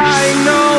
I know